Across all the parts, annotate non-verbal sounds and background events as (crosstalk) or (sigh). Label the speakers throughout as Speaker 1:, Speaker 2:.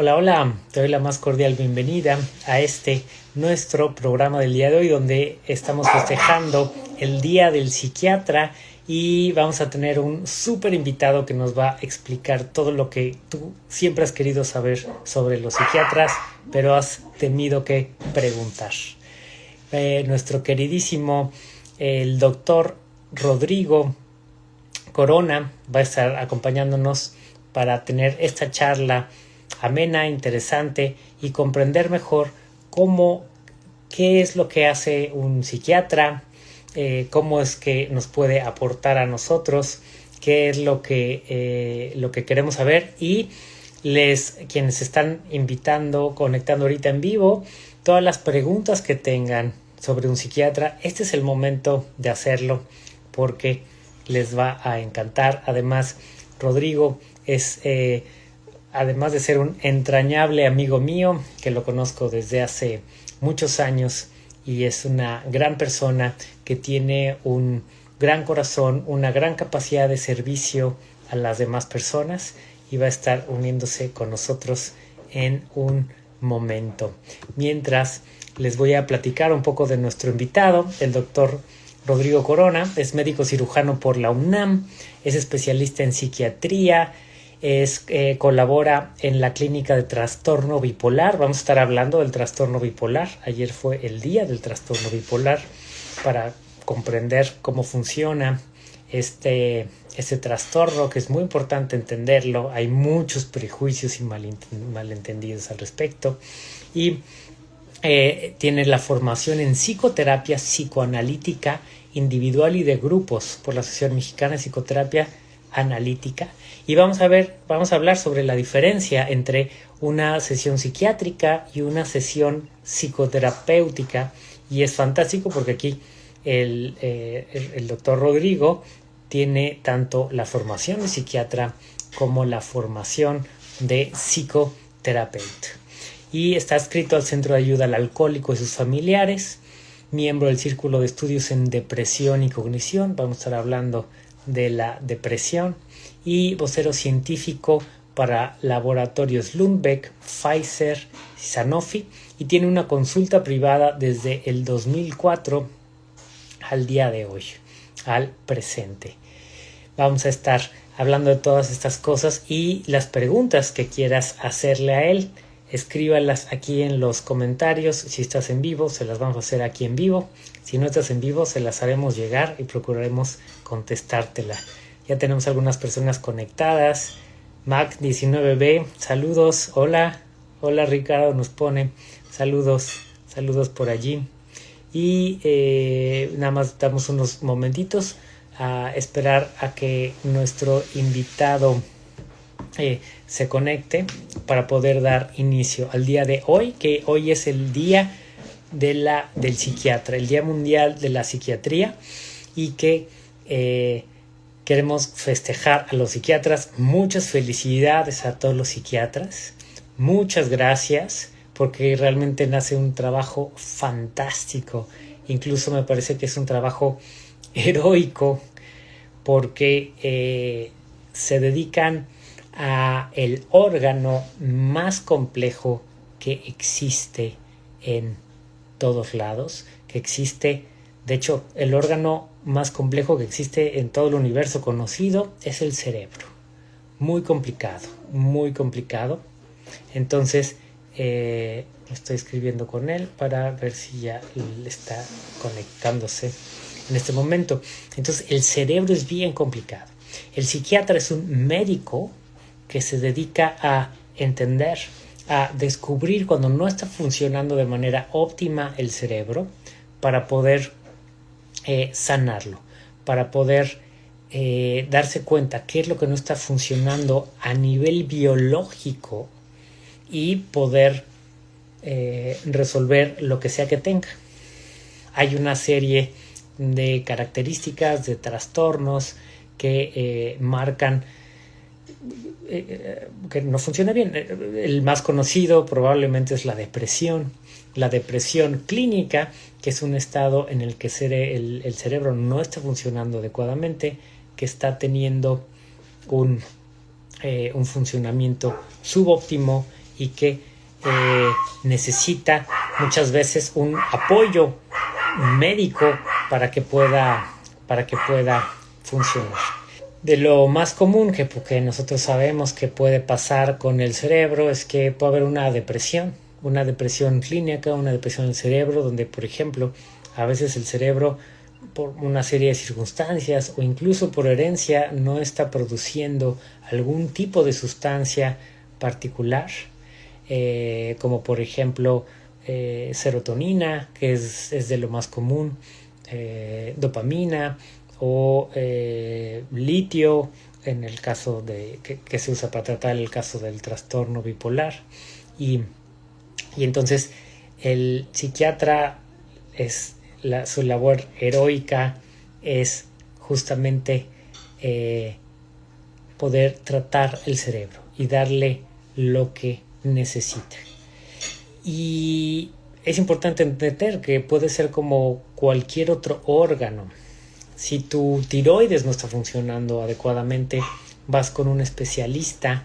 Speaker 1: Hola, hola, te doy la más cordial bienvenida a este nuestro programa del día de hoy donde estamos festejando el Día del Psiquiatra y vamos a tener un súper invitado que nos va a explicar todo lo que tú siempre has querido saber sobre los psiquiatras, pero has temido que preguntar. Eh, nuestro queridísimo, el doctor Rodrigo Corona va a estar acompañándonos para tener esta charla amena, interesante y comprender mejor cómo, qué es lo que hace un psiquiatra, eh, cómo es que nos puede aportar a nosotros, qué es lo que, eh, lo que queremos saber y les quienes están invitando, conectando ahorita en vivo, todas las preguntas que tengan sobre un psiquiatra, este es el momento de hacerlo porque les va a encantar. Además, Rodrigo es eh, además de ser un entrañable amigo mío, que lo conozco desde hace muchos años y es una gran persona que tiene un gran corazón, una gran capacidad de servicio a las demás personas y va a estar uniéndose con nosotros en un momento. Mientras les voy a platicar un poco de nuestro invitado, el doctor Rodrigo Corona, es médico cirujano por la UNAM, es especialista en psiquiatría, es, eh, colabora en la clínica de trastorno bipolar. Vamos a estar hablando del trastorno bipolar. Ayer fue el día del trastorno bipolar para comprender cómo funciona este, este trastorno, que es muy importante entenderlo. Hay muchos prejuicios y malentendidos al respecto. Y eh, tiene la formación en psicoterapia psicoanalítica individual y de grupos por la Asociación Mexicana de Psicoterapia Analítica y vamos a ver, vamos a hablar sobre la diferencia entre una sesión psiquiátrica y una sesión psicoterapéutica. Y es fantástico porque aquí el, eh, el, doctor Rodrigo tiene tanto la formación de psiquiatra como la formación de psicoterapeuta. Y está escrito al Centro de Ayuda al Alcohólico y sus familiares, miembro del Círculo de Estudios en Depresión y Cognición. Vamos a estar hablando de la depresión y vocero científico para laboratorios Lundbeck, Pfizer, Sanofi y tiene una consulta privada desde el 2004 al día de hoy, al presente. Vamos a estar hablando de todas estas cosas y las preguntas que quieras hacerle a él, escríbalas aquí en los comentarios. Si estás en vivo, se las vamos a hacer aquí en vivo. Si no estás en vivo, se las haremos llegar y procuraremos contestártela. Ya tenemos algunas personas conectadas. Mac19B, saludos. Hola, hola Ricardo nos pone. Saludos, saludos por allí. Y eh, nada más damos unos momentitos a esperar a que nuestro invitado eh, se conecte para poder dar inicio al día de hoy, que hoy es el día de la, del psiquiatra, el Día Mundial de la Psiquiatría y que eh, Queremos festejar a los psiquiatras. Muchas felicidades a todos los psiquiatras. Muchas gracias porque realmente nace un trabajo fantástico. Incluso me parece que es un trabajo heroico porque eh, se dedican a el órgano más complejo que existe en todos lados, que existe, de hecho, el órgano más complejo que existe en todo el universo conocido es el cerebro. Muy complicado, muy complicado. Entonces, eh, estoy escribiendo con él para ver si ya está conectándose en este momento. Entonces, el cerebro es bien complicado. El psiquiatra es un médico que se dedica a entender, a descubrir cuando no está funcionando de manera óptima el cerebro para poder eh, sanarlo, para poder eh, darse cuenta qué es lo que no está funcionando a nivel biológico y poder eh, resolver lo que sea que tenga. Hay una serie de características, de trastornos que marcan que no funciona bien. El más conocido probablemente es la depresión. La depresión clínica que es un estado en el que el, cerebro no está funcionando adecuadamente, que está teniendo un, eh, un funcionamiento subóptimo y que eh, necesita muchas veces un apoyo médico para que pueda, para que pueda funcionar. De lo más común que, que nosotros sabemos que puede pasar con el cerebro es que puede haber una depresión, una depresión clínica, una depresión del cerebro, donde por ejemplo a veces el cerebro por una serie de circunstancias o incluso por herencia no está produciendo algún tipo de sustancia particular, eh, como por ejemplo eh, serotonina, que es, de lo más común, eh, dopamina o litio, en el caso de que, se usa para tratar el caso del trastorno bipolar. Y, y entonces el psiquiatra es su labor heroica es justamente eh, poder tratar el cerebro y darle lo que necesita. Y es importante entender que puede ser como cualquier otro órgano. Si tu tiroides no está funcionando adecuadamente, vas con un especialista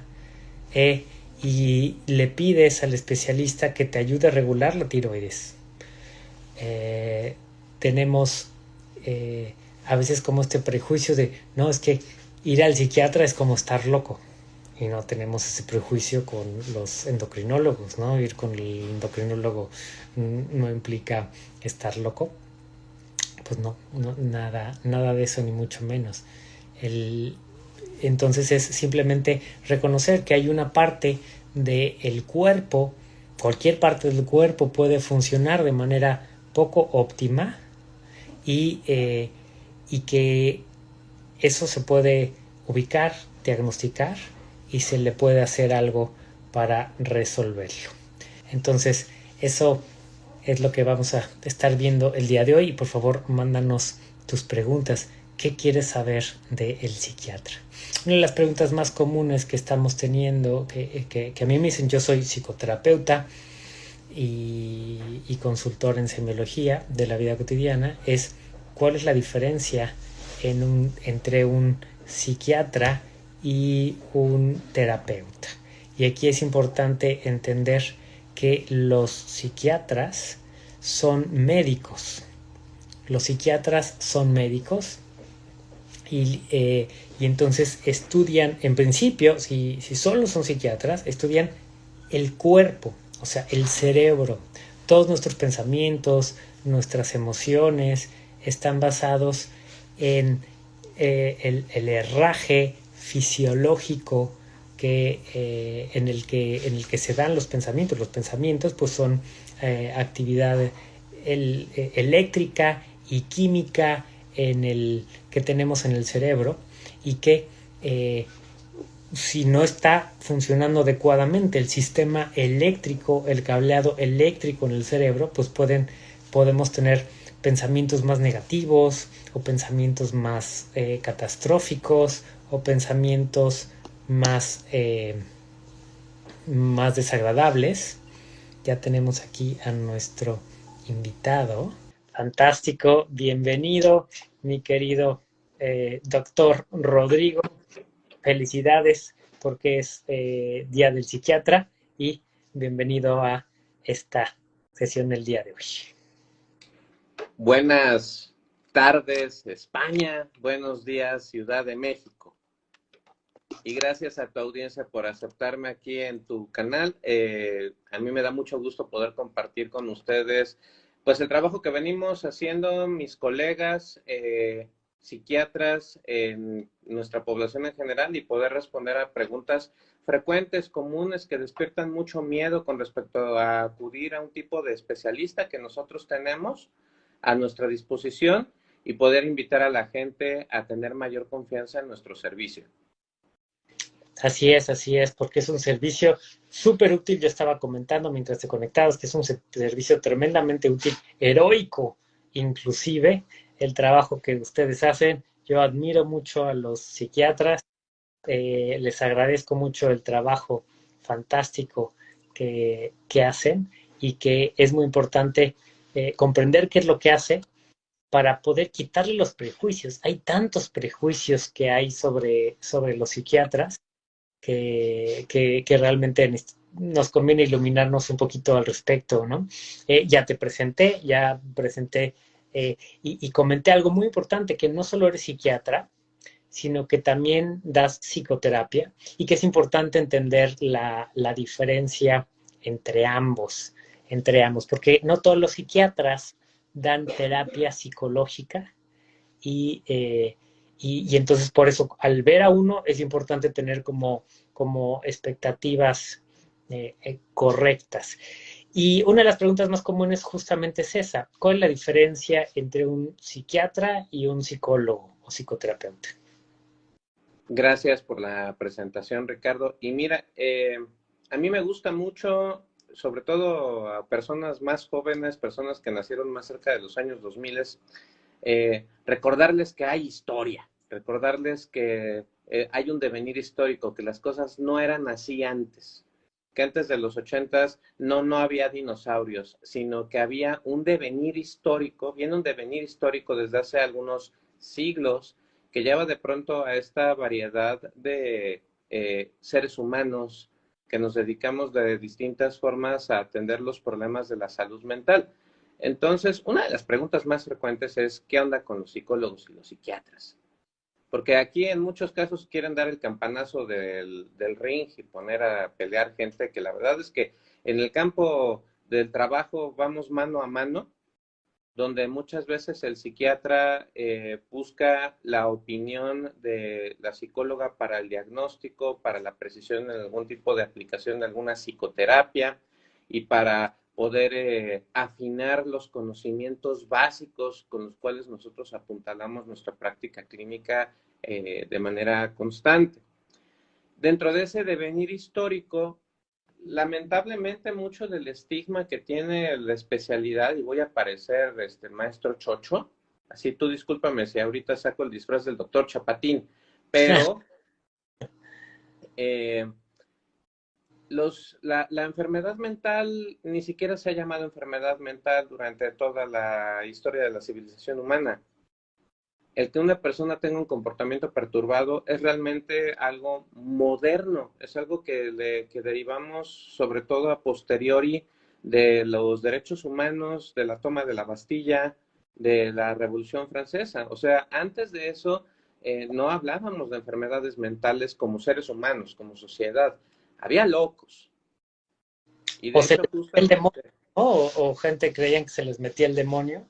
Speaker 1: eh, y le pides al especialista que te ayude a regular la tiroides. Eh, tenemos eh, a veces como este prejuicio de, no, es que ir al psiquiatra es como estar loco. Y no tenemos ese prejuicio con los endocrinólogos, ¿no? Ir con el endocrinólogo no implica estar loco. Pues no, nada, nada de eso, ni mucho menos. El, entonces es simplemente reconocer que hay una parte del cuerpo, cualquier parte del cuerpo puede funcionar de manera poco óptima y, eh, y que eso se puede ubicar, diagnosticar y se le puede hacer algo para resolverlo. Entonces, eso es lo que vamos a estar viendo el día de hoy y por favor mándanos tus preguntas. ¿Qué quieres saber del psiquiatra? Una de las preguntas más comunes que estamos teniendo, que, que a mí me dicen, yo soy psicoterapeuta, y, consultor en semiología de la vida cotidiana es cuál es la diferencia entre un psiquiatra y un terapeuta. Y aquí es importante entender que los psiquiatras son médicos. Los psiquiatras son médicos y, eh, entonces estudian, en principio, si, si solo son psiquiatras, estudian el cuerpo, o sea, el cerebro, todos nuestros pensamientos, nuestras emociones están basados en eh, el, herraje fisiológico que, eh, en, el que, en el que se dan los pensamientos. Los pensamientos pues son eh, actividad eléctrica y química en el, que tenemos en el cerebro y que si no está funcionando adecuadamente el sistema eléctrico, el cableado eléctrico en el cerebro, pues pueden, podemos tener pensamientos más negativos o pensamientos más eh, catastróficos o pensamientos más, eh, más desagradables. Ya tenemos aquí a nuestro invitado. Fantástico, bienvenido, mi querido eh, doctor Rodrigo felicidades porque es eh, Día del Psiquiatra y bienvenido a esta sesión del día de hoy.
Speaker 2: Buenas tardes, España. Buenos días, Ciudad de México. Y gracias a tu audiencia por aceptarme aquí en tu canal. Eh, a mí me da mucho gusto poder compartir con ustedes pues el trabajo que venimos haciendo mis colegas, eh, psiquiatras en nuestra población en general y poder responder a preguntas frecuentes, comunes, que despiertan mucho miedo con respecto a acudir a un tipo de especialista que nosotros tenemos a nuestra disposición y poder invitar a la gente a tener mayor confianza en nuestro servicio.
Speaker 1: Así es, así es, porque es un servicio súper útil. Yo estaba comentando mientras te conectabas que es un servicio tremendamente útil, heroico inclusive, el trabajo que ustedes hacen. Yo admiro mucho a los psiquiatras, eh, les agradezco mucho el trabajo fantástico que, hacen y que es muy importante eh, comprender qué es lo que hace para poder quitarle los prejuicios. Hay tantos prejuicios que hay sobre, sobre los psiquiatras que, que, realmente nos conviene iluminarnos un poquito al respecto, ¿no? Eh, ya te presenté, ya presenté y, y, comenté algo muy importante, que no solo eres psiquiatra, sino que también das psicoterapia y que es importante entender la, la diferencia entre ambos, entre ambos, porque no todos los psiquiatras dan terapia psicológica y, eh, y, entonces por eso al ver a uno es importante tener como, como expectativas eh, eh, correctas. Y una de las preguntas más comunes justamente es esa, ¿cuál es la diferencia entre un psiquiatra y un psicólogo o psicoterapeuta?
Speaker 2: Gracias por la presentación, Ricardo. Y mira, a mí me gusta mucho sobre todo a personas más jóvenes, personas que nacieron más cerca de los años 2000, eh, recordarles que hay historia, recordarles que eh, hay un devenir histórico, que las cosas no eran así antes, que antes de los ochentas no, no había dinosaurios, sino que había un devenir histórico, viene un devenir histórico desde hace algunos siglos, que lleva de pronto a esta variedad de eh, seres humanos, que nos dedicamos de distintas formas a atender los problemas de la salud mental. Entonces, una de las preguntas más frecuentes es, ¿qué onda con los psicólogos y los psiquiatras? Porque aquí en muchos casos quieren dar el campanazo del, del ring y poner a pelear gente que la verdad es que en el campo del trabajo vamos mano a mano donde muchas veces el psiquiatra eh, busca la opinión de la psicóloga para el diagnóstico, para la precisión en algún tipo de aplicación de alguna psicoterapia y para poder eh, afinar los conocimientos básicos con los cuales nosotros apuntalamos nuestra práctica clínica eh, de manera constante. Dentro de ese devenir histórico, lamentablemente mucho del estigma que tiene la especialidad, y voy a parecer este maestro chocho, así tú discúlpame si ahorita saco el disfraz del doctor Chapatín, pero (laughs) eh, la, enfermedad mental ni siquiera se ha llamado enfermedad mental durante toda la historia de la civilización humana el que una persona tenga un comportamiento perturbado es realmente algo moderno, es algo que, derivamos sobre todo a posteriori de los derechos humanos, de la toma de la Bastilla, de la Revolución Francesa. O sea, antes de eso eh, no hablábamos de enfermedades mentales como seres humanos, como sociedad. Había locos.
Speaker 1: Y o, el demonio, o, o gente creían que se les metía el demonio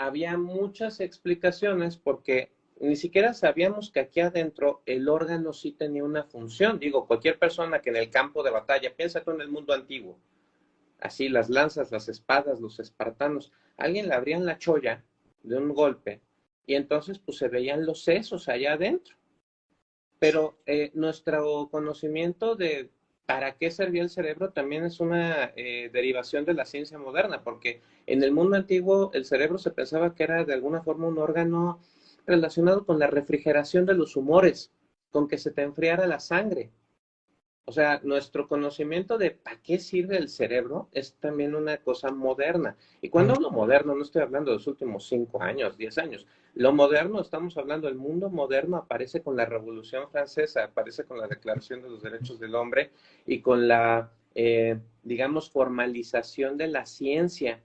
Speaker 2: había muchas explicaciones porque ni siquiera sabíamos que aquí adentro el órgano sí tenía una función. Digo, cualquier persona que en el campo de batalla, piensa tú en el mundo antiguo, así las lanzas, las espadas, los espartanos, alguien le abrían la cholla de un golpe y entonces pues se veían los sesos allá adentro. Pero eh, nuestro conocimiento de para qué servía el cerebro también es una eh, derivación de la ciencia moderna, porque en el mundo antiguo el cerebro se pensaba que era de alguna forma un órgano relacionado con la refrigeración de los humores, con que se te enfriara la sangre. O sea, nuestro conocimiento de para qué sirve el cerebro es también una cosa moderna. Y cuando hablo moderno, no estoy hablando de los últimos cinco años, diez años. Lo moderno, estamos hablando, el mundo moderno aparece con la Revolución Francesa, aparece con la Declaración de los Derechos del Hombre y con la, eh, digamos, formalización de la ciencia.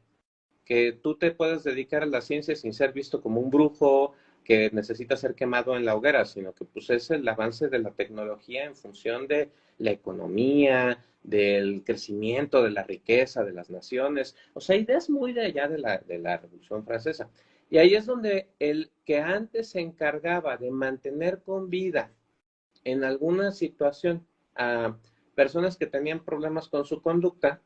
Speaker 2: Que tú te puedes dedicar a la ciencia sin ser visto como un brujo, que necesita ser quemado en la hoguera, sino que pues es el avance de la tecnología en función de la economía, del crecimiento, de la riqueza de las naciones, o sea, ideas muy de allá de la, de la Revolución Francesa. Y ahí es donde el que antes se encargaba de mantener con vida en alguna situación a personas que tenían problemas con su conducta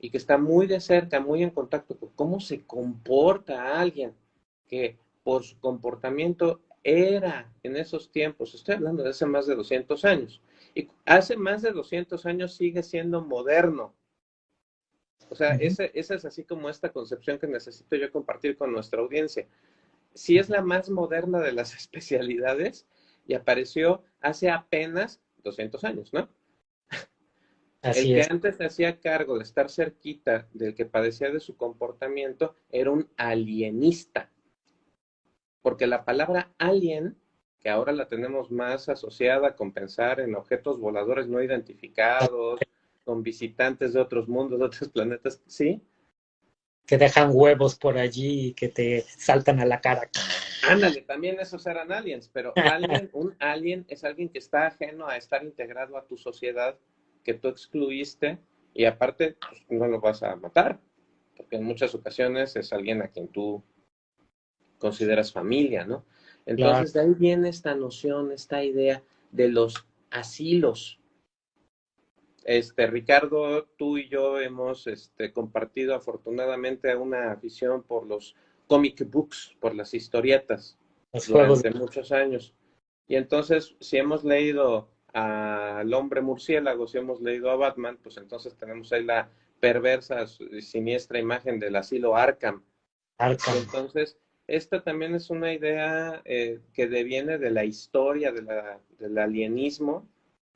Speaker 2: y que está muy de cerca, muy en contacto con cómo se comporta alguien que por su comportamiento era en esos tiempos, estoy hablando de hace más de 200 años, y hace más de 200 años sigue siendo moderno. O sea, esa, esa es así como esta concepción que necesito yo compartir con nuestra audiencia. Si es la más moderna de las (laughs) especialidades y apareció hace apenas 200 años, ¿no? el que antes se hacía cargo de estar cerquita del que padecía de su comportamiento era un alienista porque la palabra alien, que ahora la tenemos más asociada con pensar en objetos voladores no identificados, con visitantes de otros mundos, de otros planetas, ¿sí?
Speaker 1: Que dejan huevos por allí y que te saltan a la cara.
Speaker 2: Ándale, también esos eran aliens, pero alguien, (laughs) un alien es alguien que está ajeno a estar integrado a tu sociedad, que tú excluiste y aparte pues, no lo vas a matar, porque en muchas ocasiones es alguien a quien tú consideras familia, ¿no? Entonces de ahí viene esta noción, esta idea de los asilos. Este, Ricardo, tú y yo hemos este, compartido afortunadamente una afición por los comic books, por las historietas, durante muchos años. Y entonces, si hemos leído al hombre murciélago, si hemos leído a Batman, pues entonces tenemos ahí la perversa, siniestra imagen del asilo Arkham. Arkham. Entonces, esta también es una idea eh, que deviene de la historia del alienismo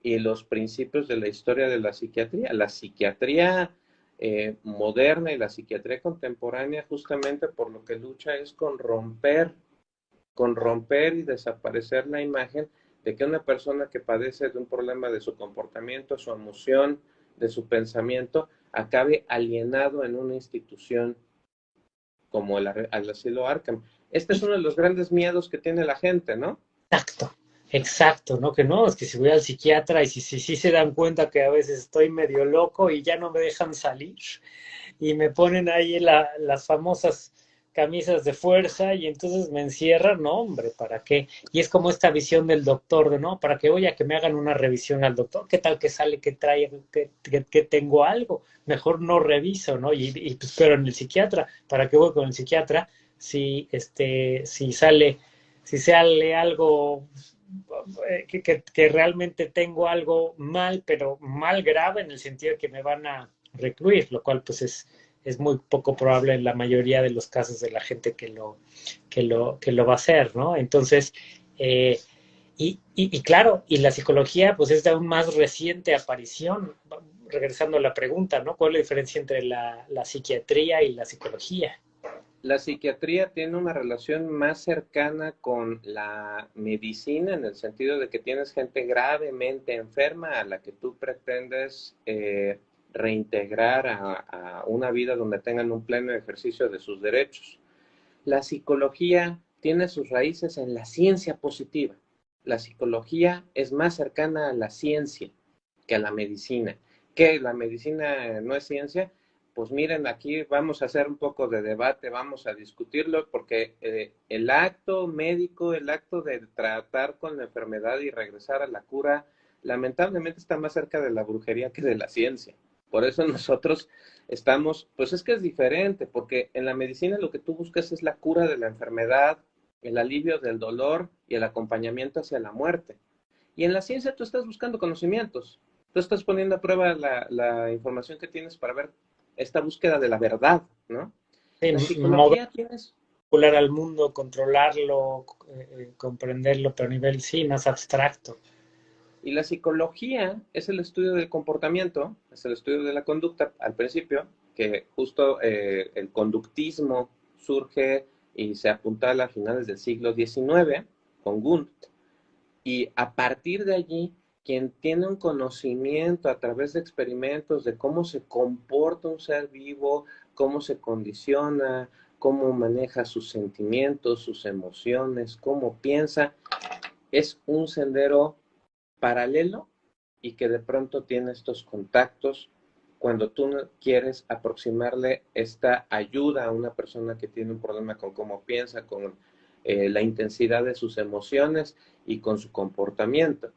Speaker 2: y los principios de la historia de la psiquiatría. La psiquiatría eh, moderna y la psiquiatría contemporánea justamente por lo que lucha es con romper, con romper y desaparecer la imagen de que una persona que padece de un problema de su comportamiento, su emoción, de su pensamiento, acabe alienado en una institución como el, asilo Arkham. Este es uno de los grandes miedos que tiene la gente, ¿no?
Speaker 1: Exacto, exacto, ¿no? Que no, es que si voy al psiquiatra y si sí si, se dan cuenta que a veces estoy medio loco y ya no me dejan salir y me ponen ahí las famosas camisas de fuerza y entonces me encierran, no, hombre, ¿para qué? Y es como esta visión del doctor, de no, ¿para qué voy que me hagan una revisión al doctor? ¿Qué tal que sale que trae, que, que, tengo algo? Mejor no reviso, ¿no? Y, y pues, pero en el psiquiatra, ¿para qué voy con el psiquiatra si, este, si sale, si sale algo eh, que, que realmente tengo algo mal, pero mal grave en el sentido de que me van a recluir, lo cual pues es es muy poco probable en la mayoría de los casos de la gente que lo, que lo, que lo va a hacer, ¿no? Entonces, eh, y, y, claro, y la psicología, pues es de aún más reciente aparición, regresando a la pregunta, ¿no? ¿Cuál es la diferencia entre la, la psiquiatría y la psicología?
Speaker 2: La psiquiatría tiene una relación más cercana con la medicina en el sentido de que tienes gente gravemente enferma a la que tú pretendes eh, reintegrar a, una vida donde tengan un pleno ejercicio de sus derechos. La psicología tiene sus raíces en la ciencia positiva. La psicología es más cercana a la ciencia que a la medicina. ¿Que la medicina no es ciencia? Pues miren, aquí vamos a hacer un poco de debate, vamos a discutirlo, porque eh, el acto médico, el acto de tratar con la enfermedad y regresar a la cura, lamentablemente está más cerca de la brujería que de la ciencia. Por eso (laughs) nosotros estamos, pues es que es diferente, porque en la medicina lo que tú buscas es la cura de la enfermedad, el alivio del dolor y el acompañamiento hacia la muerte. Y en la ciencia tú estás buscando conocimientos, tú estás poniendo a prueba la, información que tienes para ver esta búsqueda de la verdad, ¿no?
Speaker 1: En psicología tienes al mundo, controlarlo, eh, eh, comprenderlo, pero a nivel sí más abstracto.
Speaker 2: Y la psicología es el estudio del comportamiento, es el estudio de la conducta al principio, que justo eh, el conductismo surge y se apuntala a finales del siglo XIX con Gunt. Y a partir de allí, quien tiene un conocimiento a través de experimentos de cómo se comporta un ser vivo, cómo se condiciona, cómo maneja sus sentimientos, sus emociones, cómo piensa, es un sendero paralelo y que de pronto tiene estos contactos cuando tú quieres aproximarle esta ayuda a una persona que tiene un problema con cómo piensa, con eh, la intensidad de sus emociones y con su comportamiento.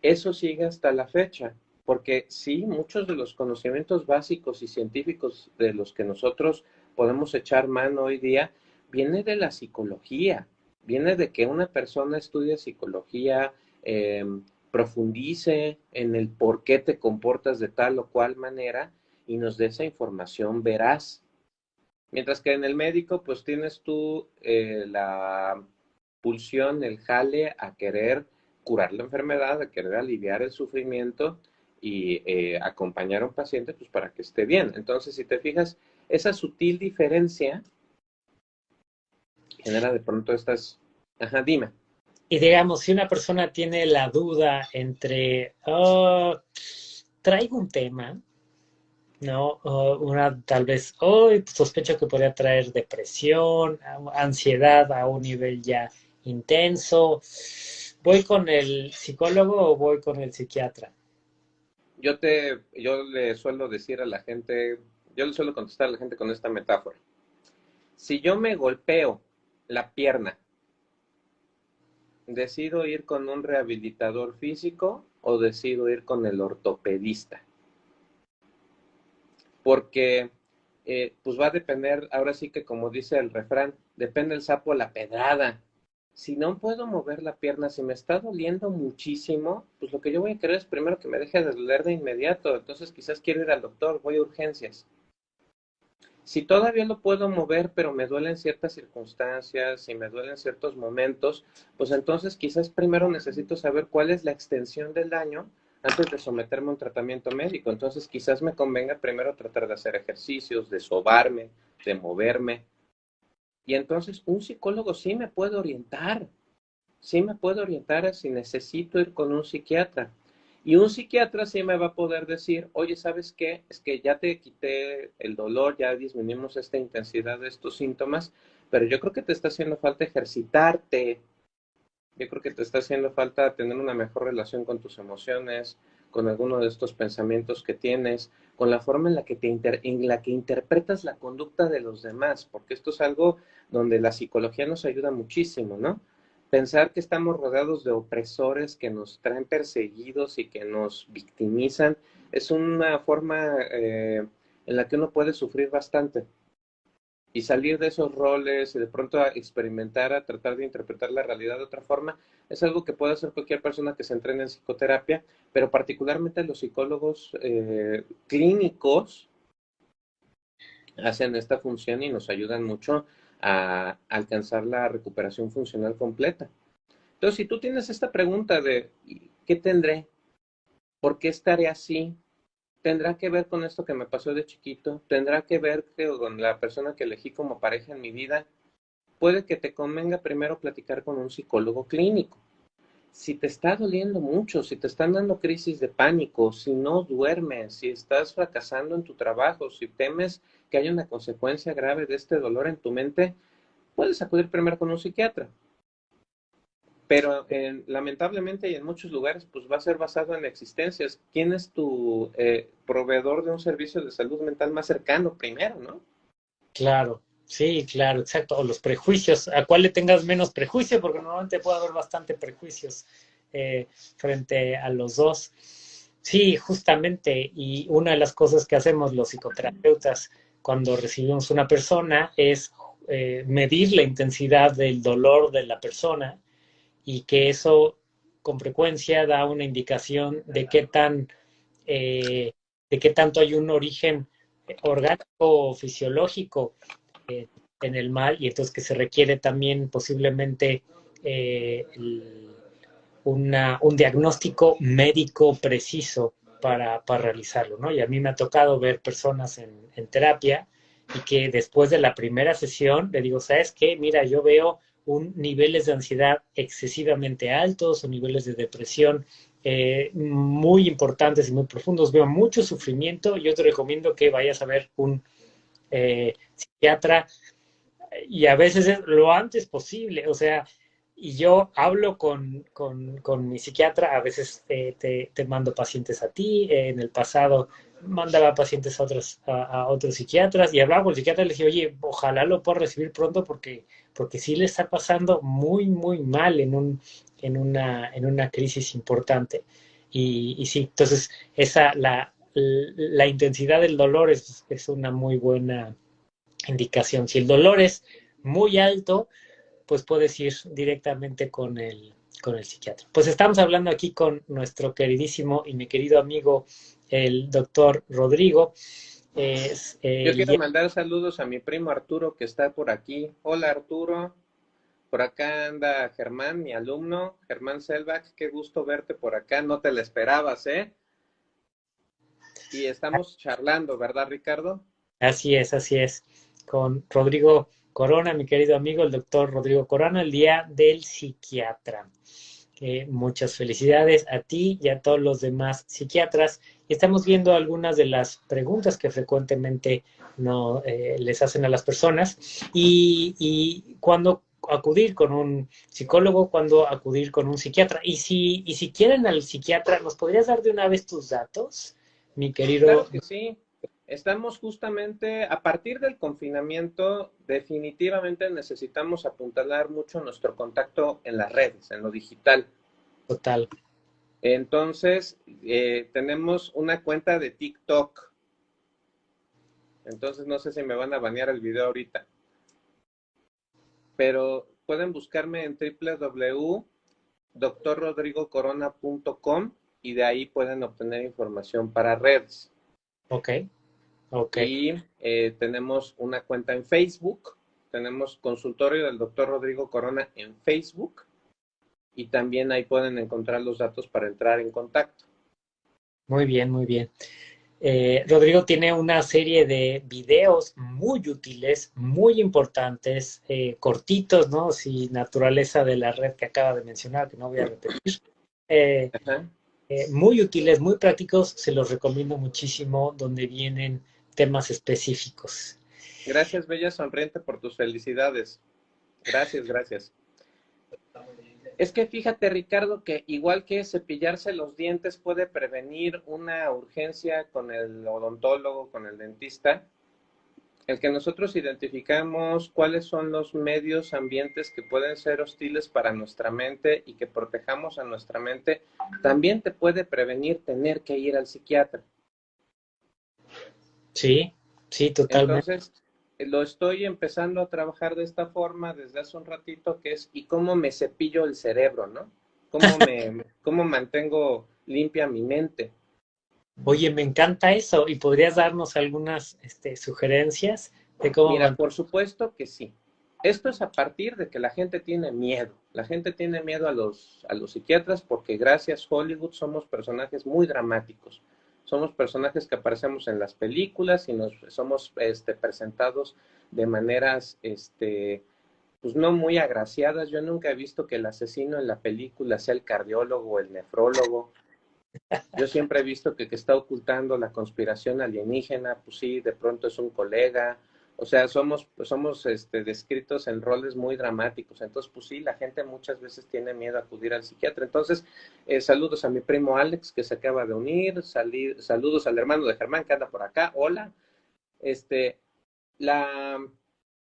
Speaker 2: Eso sigue hasta la fecha, porque sí, muchos de los conocimientos básicos y científicos de los que nosotros podemos echar mano hoy día viene de la psicología, viene de que una persona estudia psicología, eh, profundice en el por qué te comportas de tal o cual manera y nos dé esa información veraz. Mientras que en el médico, pues tienes tú eh, la pulsión, el jale a querer curar la enfermedad, a querer aliviar el sufrimiento y eh, acompañar a un paciente pues para que esté bien. Entonces, si te fijas, esa sutil diferencia genera de pronto estas... Ajá, dime.
Speaker 1: Y digamos, si una persona tiene la duda entre, oh, traigo un tema, ¿no? una tal vez, hoy sospecho que podría traer depresión, ansiedad a un nivel ya intenso. ¿Voy con el psicólogo o voy con el psiquiatra?
Speaker 2: Yo te, yo le suelo decir a la gente, yo le suelo contestar a la gente con esta metáfora. Si yo me golpeo la pierna, ¿decido ir con un rehabilitador físico o decido ir con el ortopedista? porque eh, pues va a depender, ahora sí que como dice el refrán, depende el sapo la pedrada. Si no puedo mover la pierna, si me está doliendo muchísimo, pues lo que yo voy a querer es primero que me deje de doler de inmediato. Entonces quizás quiero ir al doctor, voy a urgencias. Si todavía lo puedo mover, pero me duelen ciertas circunstancias y me duelen ciertos momentos, pues entonces quizás primero necesito saber cuál es la extensión del daño antes de someterme a un tratamiento médico. Entonces quizás me convenga primero tratar de hacer ejercicios, de sobarme, de moverme. Y entonces un psicólogo sí me puede orientar, sí me puede orientar si necesito ir con un psiquiatra. Y un psiquiatra sí me va a poder decir, oye, ¿sabes qué? Es que ya te quité el dolor, ya disminuimos esta intensidad de estos síntomas, pero yo creo que te está haciendo falta ejercitarte, yo creo que te está haciendo falta tener una mejor relación con tus emociones, con alguno de estos pensamientos que tienes, con la forma en la que, te en la que interpretas la conducta de los demás, porque esto es algo donde la psicología nos ayuda muchísimo, ¿no? Pensar que estamos rodeados de opresores que nos traen perseguidos y que nos victimizan es una forma eh, en la que uno puede sufrir bastante. Y salir de esos roles y de pronto a experimentar, a tratar de interpretar la realidad de otra forma, es algo que puede hacer cualquier persona que se entrene en psicoterapia, pero particularmente los psicólogos eh, clínicos hacen esta función y nos ayudan mucho a alcanzar la recuperación funcional completa. Entonces, si tú tienes esta pregunta de ¿qué tendré? ¿Por qué estaré así? tendrá que ver con esto que me pasó de chiquito, tendrá que ver con la persona que elegí como pareja en mi vida. Puede que te convenga primero platicar con un psicólogo clínico. Si te está doliendo mucho, si te están dando crisis de pánico, si no duermes, si estás fracasando en tu trabajo, si temes que haya una consecuencia grave de este dolor en tu mente, puedes acudir primero con un psiquiatra. Pero lamentablemente y en muchos lugares pues va a ser basado en existencias. ¿Quién es tu eh, proveedor de un servicio de salud mental más cercano primero, no?
Speaker 1: Claro, sí, claro, exacto. O los prejuicios, a cuál le tengas menos prejuicio, porque normalmente puede haber bastante prejuicios eh, frente a los dos. Sí, justamente, y una de las cosas que hacemos los psicoterapeutas cuando recibimos una persona es eh, medir la intensidad del dolor de la persona y que eso con frecuencia da una indicación de qué tan eh, de qué tanto hay un origen orgánico o fisiológico eh, en el mal y entonces que se requiere también posiblemente eh, una, un diagnóstico médico preciso para, para, realizarlo, ¿no? Y a mí me ha tocado ver personas en, terapia y que después de la primera sesión le digo, ¿sabes qué? Mira, yo veo un, niveles de ansiedad excesivamente altos o niveles de depresión eh, muy importantes y muy profundos. Veo mucho sufrimiento. Yo te recomiendo que vayas a ver un eh, psiquiatra y a veces es lo antes posible. O sea, y yo hablo con, con, mi psiquiatra, a veces te, te, mando pacientes a ti, en el pasado mandaba pacientes a otros, a, otros psiquiatras y hablaba con el psiquiatra y le dije, oye, ojalá lo pueda recibir pronto porque, porque sí le está pasando muy, muy mal en, un, en, una, en una crisis importante. Y, y sí, entonces esa, la, la intensidad del dolor es, es una muy buena indicación. Si el dolor es muy alto, pues puedes ir directamente con el, con el psiquiatra. Pues estamos hablando aquí con nuestro queridísimo y mi querido amigo, el doctor Rodrigo.
Speaker 2: Es, Yo quiero mandar saludos a mi primo Arturo que está por aquí. Hola Arturo. Por acá anda Germán, mi alumno, Germán Selvach. Qué gusto verte por acá. No te la esperabas, ¿eh? Y estamos charlando, ¿verdad, Ricardo?
Speaker 1: Así es, así es. Con Rodrigo Corona, mi querido amigo, el doctor Rodrigo Corona, el día del psiquiatra. muchas felicidades a ti y a todos los demás psiquiatras. Estamos viendo algunas de las preguntas que frecuentemente no, eh, les hacen a las personas y, y cuando acudir con un psicólogo, cuando acudir con un psiquiatra. Y si, y si quieren al psiquiatra, ¿nos podrías dar de una vez tus datos, mi querido?
Speaker 2: Claro que sí. Estamos justamente, a partir del confinamiento, definitivamente necesitamos apuntalar mucho nuestro contacto en las redes, en lo digital.
Speaker 1: Total.
Speaker 2: Entonces, eh, tenemos una cuenta de TikTok. Entonces, no sé si me van a banear el video ahorita. Pero pueden buscarme en www.doctorrodrigocorona.com y de ahí pueden obtener información para redes.
Speaker 1: Ok.
Speaker 2: Y eh, tenemos una cuenta en Facebook, tenemos consultorio del doctor Rodrigo Corona en Facebook y también ahí pueden encontrar los datos para entrar en contacto.
Speaker 1: Muy bien, muy bien. Eh, Rodrigo tiene una serie de videos muy útiles, muy importantes, eh, cortitos, ¿no? Si naturaleza de la red que acaba de mencionar, que no voy a repetir. Muy útiles, muy prácticos, se los recomiendo muchísimo, donde vienen temas específicos.
Speaker 2: Gracias, Bella Sonriente, por tus felicidades. Gracias, gracias. Es que fíjate, Ricardo, que igual que cepillarse los dientes puede prevenir una urgencia con el odontólogo, con el dentista, el que nosotros identificamos cuáles son los medios ambientes que pueden ser hostiles para nuestra mente y que protejamos a nuestra mente, también te puede prevenir tener que ir al psiquiatra.
Speaker 1: Sí, sí, totalmente.
Speaker 2: Entonces, lo estoy empezando a trabajar de esta forma desde hace un ratito, que es, ¿y cómo me cepillo el cerebro, no? ¿Cómo, me, (laughs) cómo mantengo limpia mi mente?
Speaker 1: Oye, me encanta eso. ¿Y podrías darnos algunas este, sugerencias de cómo...
Speaker 2: Mira, por supuesto que sí. Esto es a partir de que la gente tiene miedo. La gente tiene miedo a los, a los psiquiatras porque gracias Hollywood somos personajes muy dramáticos somos personajes que aparecemos en las películas y nos somos este, presentados de maneras este, pues no muy agraciadas. Yo nunca he visto que el asesino en la película sea el cardiólogo o el nefrólogo. Yo siempre he visto que está ocultando la conspiración alienígena, pues sí, de pronto es un colega o sea, somos, somos este, descritos en roles muy dramáticos. Entonces, pues sí, la gente muchas veces tiene miedo a acudir al psiquiatra. Entonces, eh, saludos a mi primo Alex, que se acaba de unir. saludos al hermano de Germán, que anda por acá. Hola. Este, la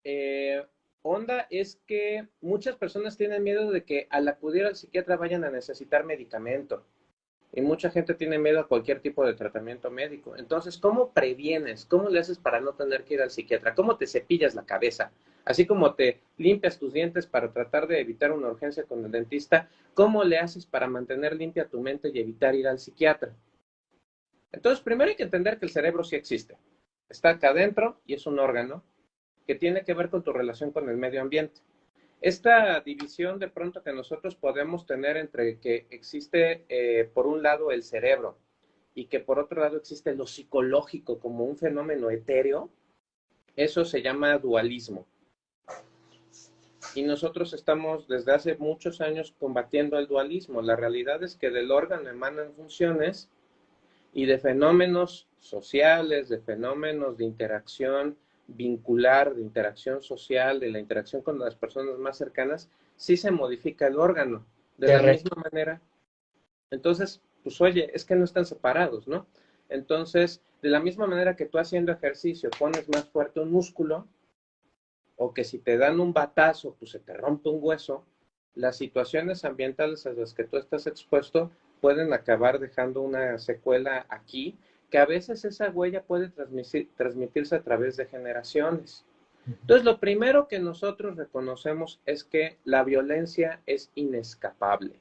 Speaker 2: eh, onda es que muchas personas tienen miedo de que al acudir al psiquiatra vayan a necesitar medicamento y mucha gente tiene miedo a cualquier tipo de tratamiento médico. Entonces, ¿cómo previenes? ¿Cómo le haces para no tener que ir al psiquiatra? ¿Cómo te cepillas la cabeza? Así como te limpias tus dientes para tratar de evitar una urgencia con el dentista, ¿cómo le haces para mantener limpia tu mente y evitar ir al psiquiatra? Entonces, primero hay que entender que el cerebro sí existe. Está acá adentro y es un órgano que tiene que ver con tu relación con el medio ambiente. Esta división de pronto que nosotros podemos tener entre que existe eh, por un lado el cerebro y que por otro lado existe lo psicológico como un fenómeno etéreo, eso se llama dualismo. Y nosotros estamos desde hace muchos años combatiendo el dualismo. La realidad es que del órgano emanan funciones y de fenómenos sociales, de fenómenos de interacción vincular, de interacción social, de la interacción con las personas más cercanas, sí se modifica el órgano. De, la misma manera. Entonces, pues oye, es que no están separados, ¿no? Entonces, de la misma manera que tú haciendo ejercicio pones más fuerte un músculo, o que si te dan un batazo, pues se te rompe un hueso, las situaciones ambientales a las que tú estás expuesto pueden acabar dejando una secuela aquí que a veces esa huella puede transmitirse a través de generaciones. Entonces, lo primero que nosotros reconocemos es que la violencia es inescapable.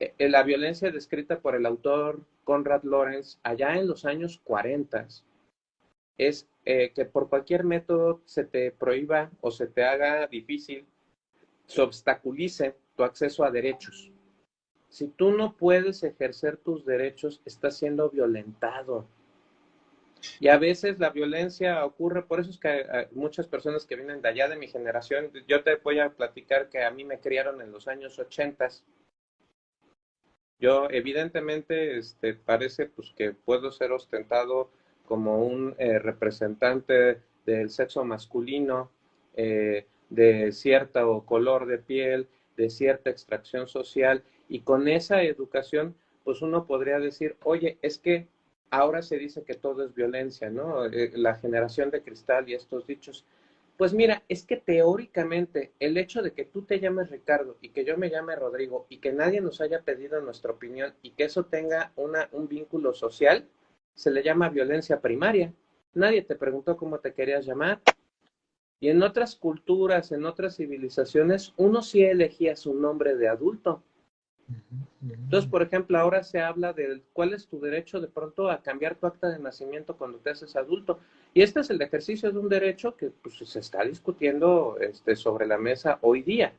Speaker 2: E, e, la violencia descrita por el autor Conrad Lorenz allá en los años 40 es eh, que por cualquier método se te prohíba o se te haga difícil, se obstaculice tu acceso a derechos. Si tú no puedes ejercer tus derechos, estás siendo violentado. Y a veces la violencia ocurre, por eso es que eh, muchas personas que vienen de allá de mi generación, yo te voy a platicar que a mí me criaron en los años 80. Yo evidentemente este, parece pues, que puedo ser ostentado como un eh, representante del sexo masculino, eh, de cierto color de piel, de cierta extracción social, y con esa educación, pues uno podría decir, oye, es que ahora se dice que todo es violencia, ¿no? Eh, la generación de cristal y estos dichos. Pues mira, es que teóricamente el hecho de que tú te llames Ricardo y que yo me llame Rodrigo y que nadie nos haya pedido nuestra opinión y que eso tenga una, un vínculo social, se le llama violencia primaria. Nadie te preguntó cómo te querías llamar. Y en otras culturas, en otras civilizaciones, uno sí elegía su nombre de adulto. Entonces, por ejemplo, ahora se habla de cuál es tu derecho de pronto a cambiar tu acta de nacimiento cuando te haces adulto. Y este es el ejercicio de un derecho que pues, se está discutiendo este, sobre la mesa hoy día.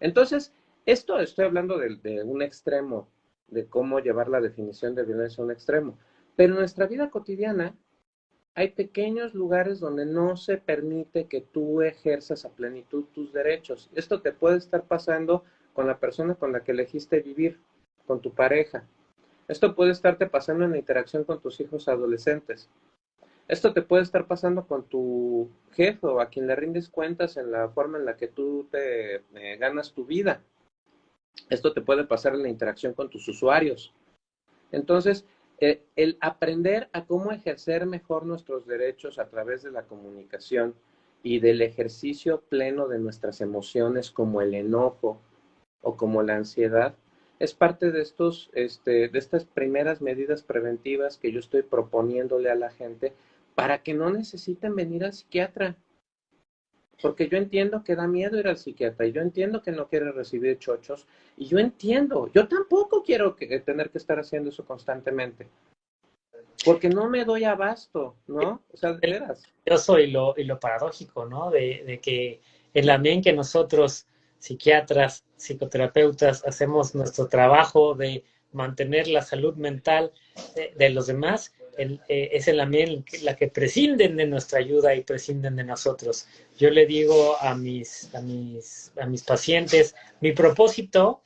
Speaker 2: Entonces, esto estoy hablando de, de un extremo, de cómo llevar la definición de violencia a un extremo. Pero en nuestra vida cotidiana hay pequeños lugares donde no se permite que tú ejerzas a plenitud tus derechos. Esto te puede estar pasando con la persona con la que elegiste vivir, con tu pareja. Esto puede estarte pasando en la interacción con tus hijos adolescentes. Esto te puede estar pasando con tu jefe o a quien le rindes cuentas en la forma en la que tú te eh, ganas tu vida. Esto te puede pasar en la interacción con tus usuarios. Entonces, eh, el aprender a cómo ejercer mejor nuestros derechos a través de la comunicación y del ejercicio pleno de nuestras emociones como el enojo, o como la ansiedad, es parte de, estos, este, de estas primeras medidas preventivas que yo estoy proponiéndole a la gente para que no necesiten venir al psiquiatra. Porque yo entiendo que da miedo ir al psiquiatra y yo entiendo que no quiere recibir chochos y yo entiendo, yo tampoco quiero que, tener que estar haciendo eso constantemente. Porque no me doy abasto, ¿no? O sea, de veras.
Speaker 1: Eso y lo, y lo paradójico, ¿no? De, de que en la que nosotros psiquiatras, psicoterapeutas, hacemos nuestro trabajo de mantener la salud mental de, los demás, eh, es en la, la que prescinden de nuestra ayuda y prescinden de nosotros. Yo le digo a mis, a mis, a mis pacientes, mi propósito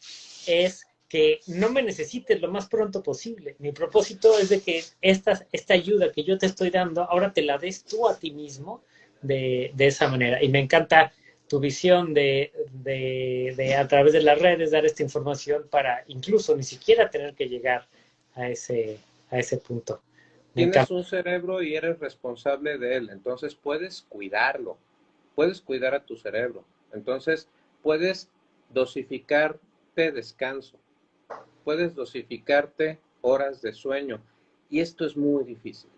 Speaker 1: es que no me necesites lo más pronto posible. Mi propósito es de que esta, esta ayuda que yo te estoy dando, ahora te la des tú a ti mismo de, de esa manera. Y me encanta tu visión de, de, a través de las redes dar esta información para incluso ni siquiera tener que llegar a ese, a ese punto.
Speaker 2: Tienes un cerebro y eres responsable de él, entonces puedes cuidarlo, puedes cuidar a tu cerebro, entonces puedes dosificarte descanso, puedes dosificarte horas de sueño y esto es muy difícil.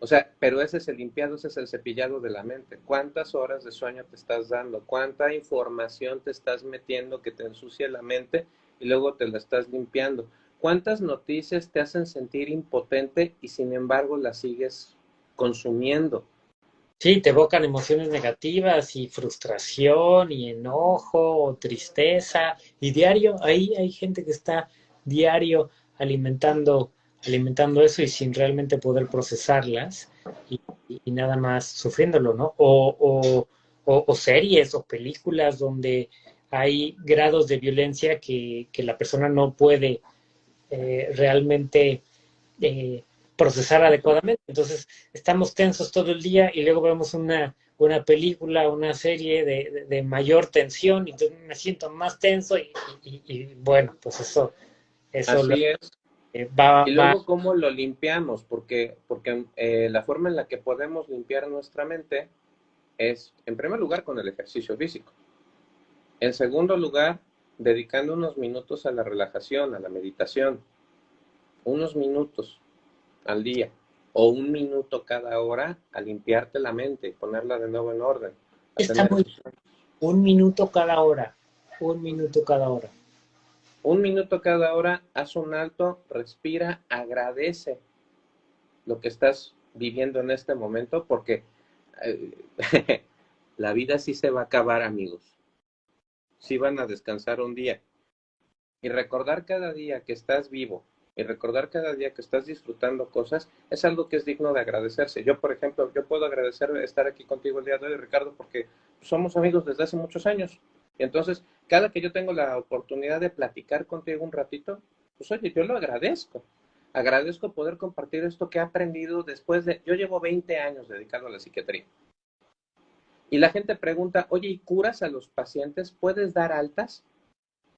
Speaker 2: O sea, pero ese es el limpiado, ese es el cepillado de la mente. ¿Cuántas horas de sueño te estás dando? ¿Cuánta información te estás metiendo que te ensucia la mente y luego te la estás limpiando? ¿Cuántas noticias te hacen sentir impotente y sin embargo las sigues consumiendo?
Speaker 1: Sí, te evocan emociones negativas y frustración y enojo o tristeza. Y diario, ahí hay gente que está diario alimentando alimentando eso y sin realmente poder procesarlas y, nada más sufriéndolo, ¿no? O, o, series o películas donde hay grados de violencia que, que la persona no puede eh, realmente eh, procesar adecuadamente. Entonces, estamos tensos todo el día y luego vemos una, una película, una serie de, de, mayor tensión y entonces me siento más tenso y, y, bueno, pues eso... eso
Speaker 2: Así es. Eh, y luego, ¿cómo lo limpiamos? Porque, porque eh, la forma en la que podemos limpiar nuestra mente es, en primer lugar, con el ejercicio físico. En segundo lugar, dedicando unos minutos a la relajación, a la meditación. Unos minutos al día o un minuto cada hora a limpiarte la mente y ponerla de nuevo en orden.
Speaker 1: Está muy... Un minuto cada hora. Un minuto cada hora.
Speaker 2: Un minuto cada hora, haz un alto, respira, agradece lo que estás viviendo en este momento, porque eh, (laughs) la vida sí se va a acabar, amigos. Sí van a descansar un día. Y recordar cada día que estás vivo, y recordar cada día que estás disfrutando cosas es algo que es digno de agradecerse. Yo, por ejemplo, yo puedo agradecer estar aquí contigo el día de hoy, Ricardo, porque somos amigos desde hace muchos años. Entonces, cada que yo tengo la oportunidad de platicar contigo un ratito, pues oye, yo lo agradezco. Agradezco poder compartir esto que he aprendido después de, yo llevo 20 años dedicado a la psiquiatría. Y la gente pregunta, oye, ¿y curas a los pacientes? ¿Puedes dar altas?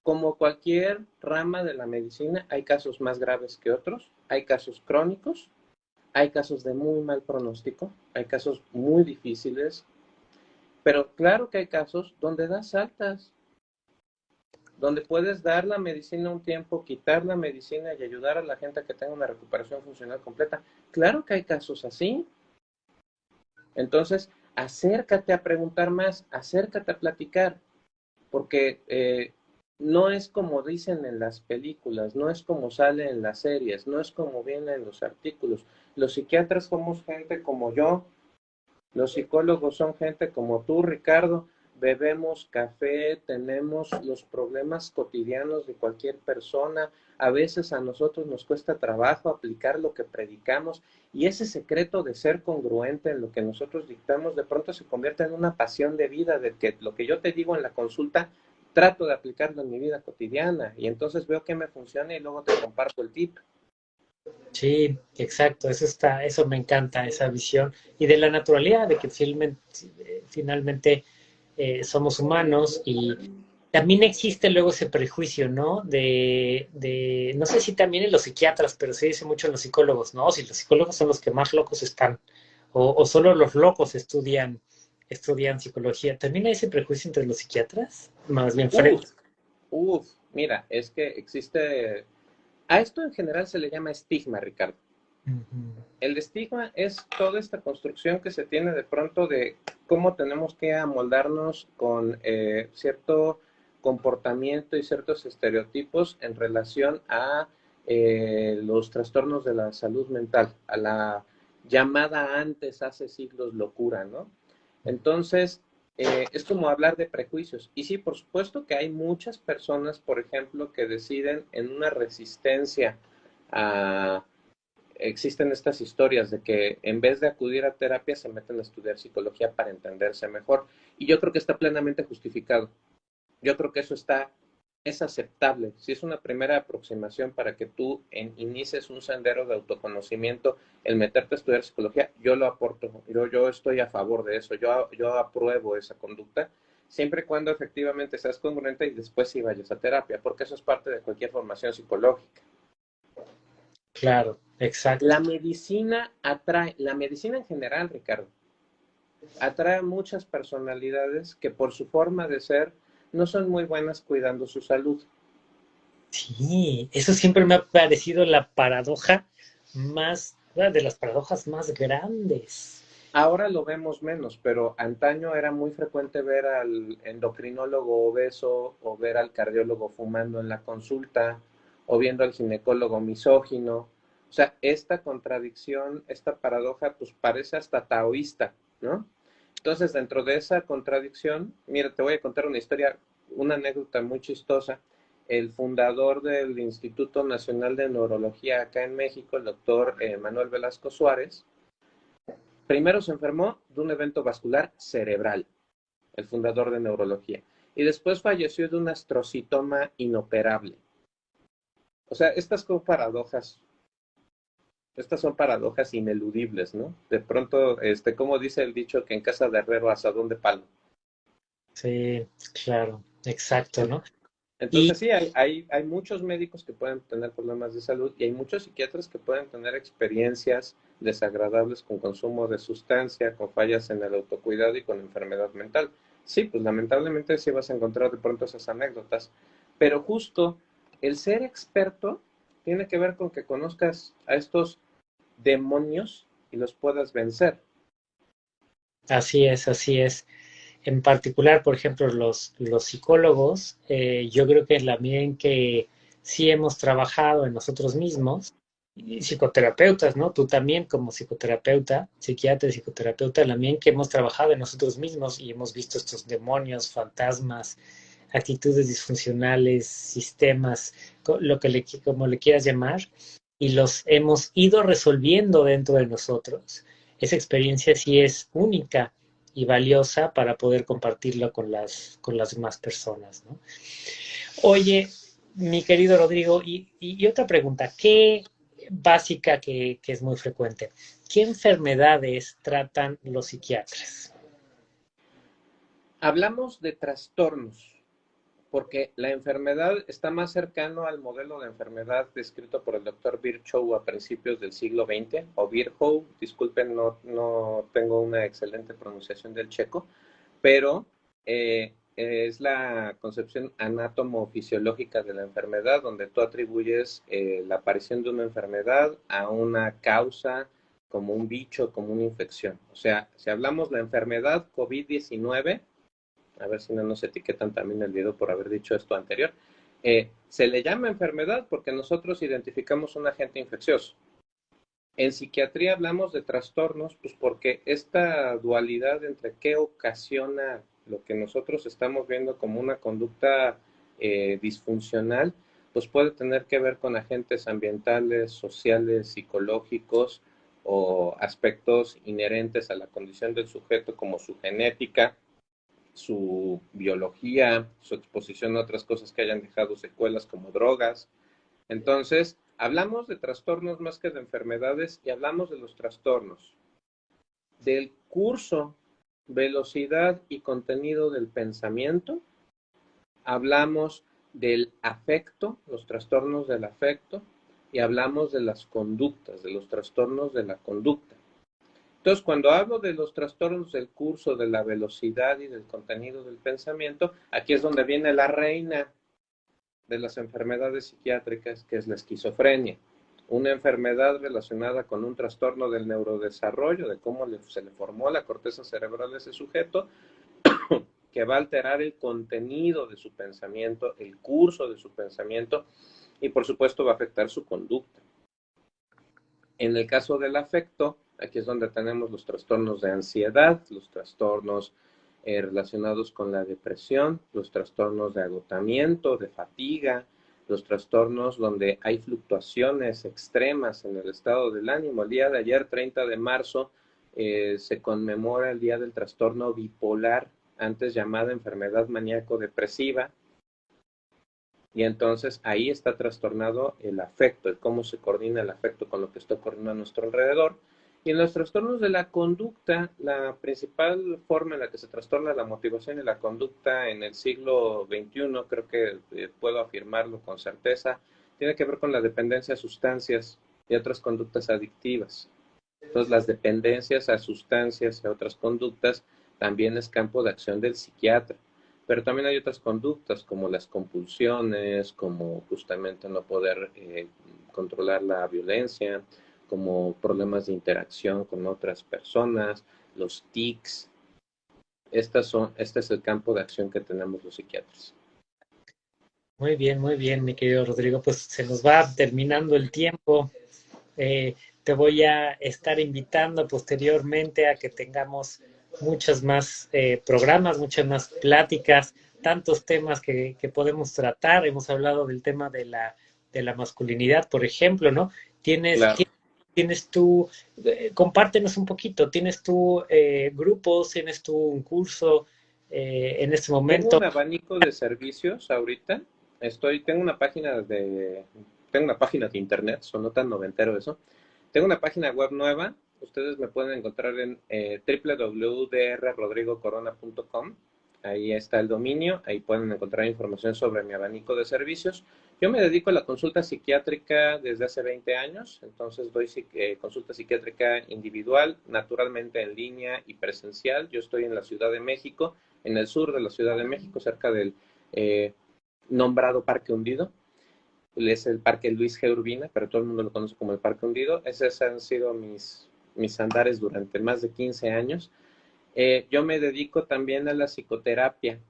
Speaker 2: Como cualquier rama de la medicina, hay casos más graves que otros, hay casos crónicos, hay casos de muy mal pronóstico, hay casos muy difíciles, pero claro que hay casos donde das altas, donde puedes dar la medicina un tiempo, quitar la medicina y ayudar a la gente a que tenga una recuperación funcional completa. Claro que hay casos así. Entonces, acércate a preguntar más, acércate a platicar, porque eh, no es como dicen en las películas, no es como sale en las series, no es como viene en los artículos. Los psiquiatras somos gente como yo, los psicólogos son gente como tú, Ricardo. Bebemos café, tenemos los problemas cotidianos de cualquier persona. A veces a nosotros nos cuesta trabajo aplicar lo que predicamos y ese secreto de ser congruente en lo que nosotros dictamos de pronto se convierte en una pasión de vida, de que lo que yo te digo en la consulta trato de aplicarlo en mi vida cotidiana y entonces veo que me funciona y luego te comparto el tip.
Speaker 1: Sí, exacto, eso está, eso me encanta, esa visión. Y de la naturalidad, de que finalmente, eh, somos humanos y también existe luego ese prejuicio, ¿no? De, de, no sé si también en los psiquiatras, pero se dice mucho en los psicólogos, ¿no? Si los psicólogos son los que más locos están, o, o solo los locos estudian estudian psicología, ¿también hay ese prejuicio entre los psiquiatras? Más bien
Speaker 2: frente. Uf, mira, es que existe... A esto en general se le llama estigma, Ricardo. El estigma es toda esta construcción que se tiene de pronto de cómo tenemos que amoldarnos con eh, cierto comportamiento y ciertos estereotipos en relación a eh, los trastornos de la salud mental, a la llamada antes hace siglos locura, ¿no? Entonces, eh, es como hablar de prejuicios. Y sí, por supuesto que hay muchas personas, por ejemplo, que deciden en una resistencia a... Existen estas historias de que en vez de acudir a terapia se meten a estudiar psicología para entenderse mejor. Y yo creo que está plenamente justificado. Yo creo que eso está es aceptable, si es una primera aproximación para que tú inicies un sendero de autoconocimiento, el meterte a estudiar psicología, yo lo aporto, yo, yo estoy a favor de eso, yo, yo apruebo esa conducta, siempre y cuando efectivamente seas congruente y después sí vayas a terapia, porque eso es parte de cualquier formación psicológica.
Speaker 1: Claro, exacto.
Speaker 2: La medicina atrae, la medicina en general, Ricardo, atrae a muchas personalidades que por su forma de ser, no son muy buenas cuidando su salud.
Speaker 1: Sí, eso siempre me ha parecido la paradoja más, de las paradojas más grandes.
Speaker 2: Ahora lo vemos menos, pero antaño era muy frecuente ver al endocrinólogo obeso o ver al cardiólogo fumando en la consulta o viendo al ginecólogo misógino. O sea, esta contradicción, esta paradoja, pues parece hasta taoísta, ¿no? Entonces, dentro de esa contradicción, mira, te voy a contar una historia, una anécdota muy chistosa. El fundador del Instituto Nacional de Neurología acá en México, el doctor eh, Manuel Velasco Suárez, primero se enfermó de un evento vascular cerebral, el fundador de neurología, y después falleció de un astrocitoma inoperable. O sea, estas son paradojas estas son paradojas ineludibles, ¿no? De pronto, este, como dice el dicho, que en casa de herrero asadón de palo.
Speaker 1: Sí, claro, exacto, ¿no?
Speaker 2: Entonces sí, hay, hay, hay, muchos médicos que pueden tener problemas de salud y hay muchos psiquiatras que pueden tener experiencias desagradables con consumo de sustancia, con fallas en el autocuidado y con enfermedad mental. Sí, pues lamentablemente sí vas a encontrar de pronto esas anécdotas, pero justo el ser experto tiene que ver con que conozcas a estos demonios y los puedas vencer.
Speaker 1: Así es, así es. En particular, por ejemplo, los, los psicólogos, eh, yo creo que la medida en que sí hemos trabajado en nosotros mismos, y psicoterapeutas, ¿no? Tú también como psicoterapeuta, psiquiatra y psicoterapeuta, en que hemos trabajado en nosotros mismos y hemos visto estos demonios, fantasmas, actitudes disfuncionales, sistemas, lo que le, como le quieras llamar, y los hemos ido resolviendo dentro de nosotros, esa experiencia sí es única y valiosa para poder compartirla con las, con las demás personas. Oye, mi querido Rodrigo, y, otra pregunta, ¿qué básica que, que es muy frecuente? ¿Qué enfermedades tratan los psiquiatras?
Speaker 2: Hablamos de trastornos, porque la enfermedad está más cercano al modelo de enfermedad descrito por el doctor Virchow a principios del siglo XX, o Virchow, disculpen, no, no tengo una excelente pronunciación del checo, pero eh, es la concepción anátomo-fisiológica de la enfermedad, donde tú atribuyes eh, la aparición de una enfermedad a una causa como un bicho, como una infección. O sea, si hablamos de la enfermedad COVID-19, a ver si no nos etiquetan también el video por haber dicho esto anterior, eh, se le llama enfermedad porque nosotros identificamos un agente infeccioso. En psiquiatría hablamos de trastornos, pues porque esta dualidad entre qué ocasiona lo que nosotros estamos viendo como una conducta eh, disfuncional, pues puede tener que ver con agentes ambientales, sociales, psicológicos o aspectos inherentes a la condición del sujeto como su genética, su biología, su exposición a otras cosas que hayan dejado secuelas como drogas. Entonces, hablamos de trastornos más que de enfermedades y hablamos de los trastornos. Del curso, velocidad y contenido del pensamiento, hablamos del afecto, los trastornos del afecto, y hablamos de las conductas, de los trastornos de la conducta. Entonces, cuando hablo de los trastornos del curso, de la velocidad y del contenido del pensamiento, aquí es donde viene la reina de las enfermedades psiquiátricas, que es la esquizofrenia. Una enfermedad relacionada con un trastorno del neurodesarrollo, de cómo se le formó la corteza cerebral a ese sujeto, (coughs) que va a alterar el contenido de su pensamiento, el curso de su pensamiento y por supuesto va a afectar su conducta. En el caso del afecto, Aquí es donde tenemos los trastornos de ansiedad, los trastornos eh, relacionados con la depresión, los trastornos de agotamiento, de fatiga, los trastornos donde hay fluctuaciones extremas en el estado del ánimo. El día de ayer, 30 de marzo, eh, se conmemora el Día del Trastorno Bipolar, antes llamada enfermedad maníaco-depresiva. Y entonces ahí está trastornado el afecto, el cómo se coordina el afecto con lo que está ocurriendo a nuestro alrededor. Y en los trastornos de la conducta, la principal forma en la que se trastorna la motivación y la conducta en el siglo XXI, creo que eh, puedo afirmarlo con certeza, tiene que ver con la dependencia a sustancias y otras conductas adictivas. Entonces, las dependencias a sustancias y a otras conductas también es campo de acción del psiquiatra. Pero también hay otras conductas como las compulsiones, como justamente no poder eh, controlar la violencia, como problemas de interacción con otras personas, los tics. Estas son, este es el campo de acción que tenemos los psiquiatras.
Speaker 1: Muy bien, muy bien, mi querido Rodrigo. Pues se nos va terminando el tiempo. Eh, te voy a estar invitando posteriormente a que tengamos muchos más eh, programas, muchas más pláticas, tantos temas que, podemos tratar. Hemos hablado del tema de la, de la masculinidad, por ejemplo, ¿no? Tienes, tienes tú, eh, compártenos un poquito, tienes tú eh, grupos, tienes tú un curso eh, en este momento.
Speaker 2: Tengo un abanico de servicios ahorita. Estoy, tengo una página de, tengo una página de internet, son tan noventero eso. Tengo una página web nueva. Ustedes me pueden encontrar en www.drrodrigocorona.com. Ahí está el dominio, ahí pueden encontrar información sobre mi abanico de servicios. Yo me dedico a la consulta psiquiátrica desde hace 20 años, entonces doy eh, consulta psiquiátrica individual, naturalmente en línea y presencial. Yo estoy en la Ciudad de México, en el sur de la Ciudad de México, cerca del eh, nombrado Parque Hundido. Es el Parque Luis G. Urbina, pero todo el mundo lo conoce como el Parque Hundido. Esos han sido mis, mis andares durante más de 15 años. Eh, yo me dedico también a la psicoterapia.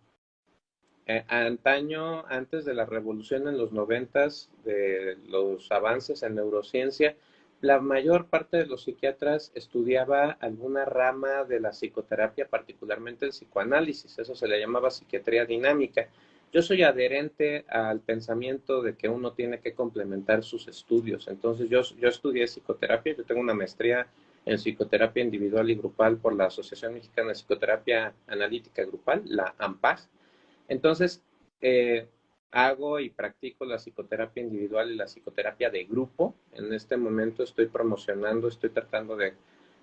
Speaker 2: Eh, antaño, antes de la revolución en los noventas, de los avances en neurociencia, la mayor parte de los psiquiatras estudiaba alguna rama de la psicoterapia, particularmente el psicoanálisis. Eso se le llamaba psiquiatría dinámica. yo soy adherente al pensamiento de que uno tiene que complementar sus estudios. Entonces, yo, yo estudié psicoterapia, yo tengo una maestría en psicoterapia individual y grupal por la Asociación Mexicana de Psicoterapia Analítica Grupal, la AMPAG. Entonces, eh, hago y practico la psicoterapia individual y la psicoterapia de grupo. En este momento estoy promocionando, estoy tratando de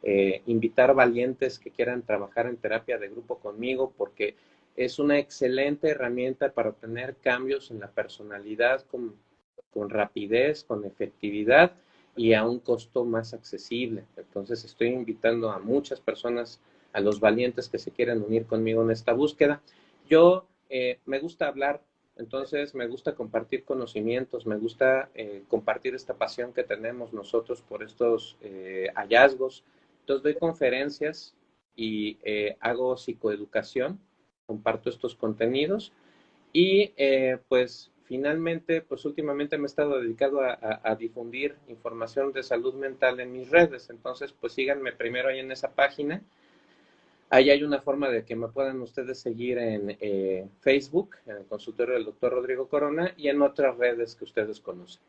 Speaker 2: eh, invitar valientes que quieran trabajar en terapia de grupo conmigo porque es una excelente herramienta para obtener cambios en la personalidad con, con rapidez, con efectividad y a un costo más accesible. Entonces estoy invitando a muchas personas, a los valientes que se quieran unir conmigo en esta búsqueda. Yo eh, me gusta hablar, entonces me gusta compartir conocimientos, me gusta eh, compartir esta pasión que tenemos nosotros por estos eh, hallazgos. Entonces doy conferencias y hago psicoeducación comparto estos contenidos y pues finalmente, pues últimamente me he estado dedicado a, difundir información de salud mental en mis redes, entonces pues síganme primero ahí en esa página. Ahí hay una forma de que me puedan ustedes seguir en eh, Facebook, en el consultorio del doctor Rodrigo Corona y en otras redes que ustedes conocen.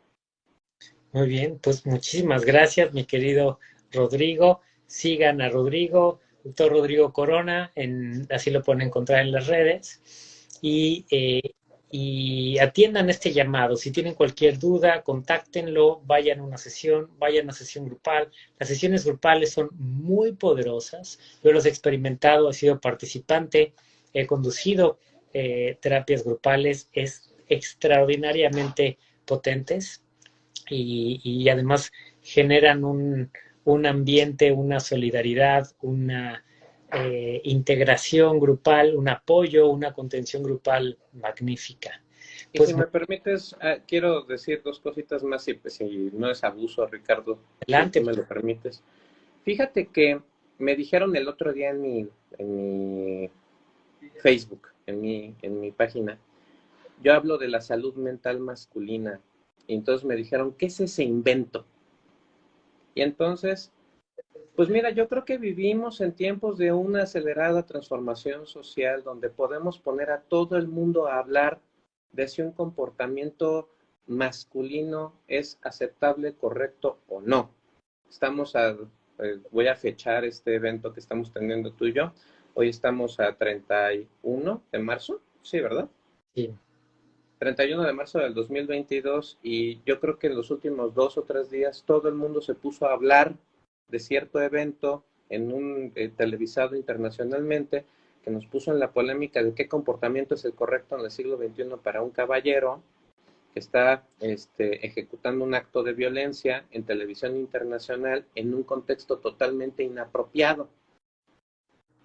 Speaker 1: Muy bien, pues muchísimas gracias, mi querido Rodrigo. Sigan a Rodrigo, doctor Rodrigo Corona, en, así lo pueden encontrar en las redes, y, eh, y atiendan este llamado. Si tienen cualquier duda, contáctenlo, vayan a una sesión, vayan a sesión grupal. Las sesiones grupales son muy poderosas. Yo los he experimentado, he sido participante, he conducido eh, terapias grupales, es extraordinariamente potentes y, y además generan un, un ambiente, una solidaridad, una eh, integración grupal, un apoyo, una contención grupal magnífica.
Speaker 2: y pues si me permites, ah, quiero decir dos cositas más, si, si no es abuso, Ricardo.
Speaker 1: Adelante.
Speaker 2: Si me lo permites. Fíjate que me dijeron el otro día en mi, en mi Facebook, en mi, en mi página, yo hablo de la salud mental masculina. Y entonces me dijeron, ¿qué es ese invento? Y entonces, pues mira, yo creo que vivimos en tiempos de una acelerada transformación social donde podemos poner a todo el mundo a hablar de si un comportamiento masculino es aceptable, correcto o no. Estamos a, eh, voy a fechar este evento que estamos teniendo tú y yo. Hoy estamos a 31 de marzo, sí, ¿verdad?
Speaker 1: Sí.
Speaker 2: 31 de marzo del 2022 y yo creo que en los últimos dos o tres días todo el mundo se puso a hablar de cierto evento en un eh, televisado internacionalmente que nos puso en la polémica de qué comportamiento es el correcto en el siglo XXI para un caballero que está este, ejecutando un acto de violencia en televisión internacional en un contexto totalmente inapropiado.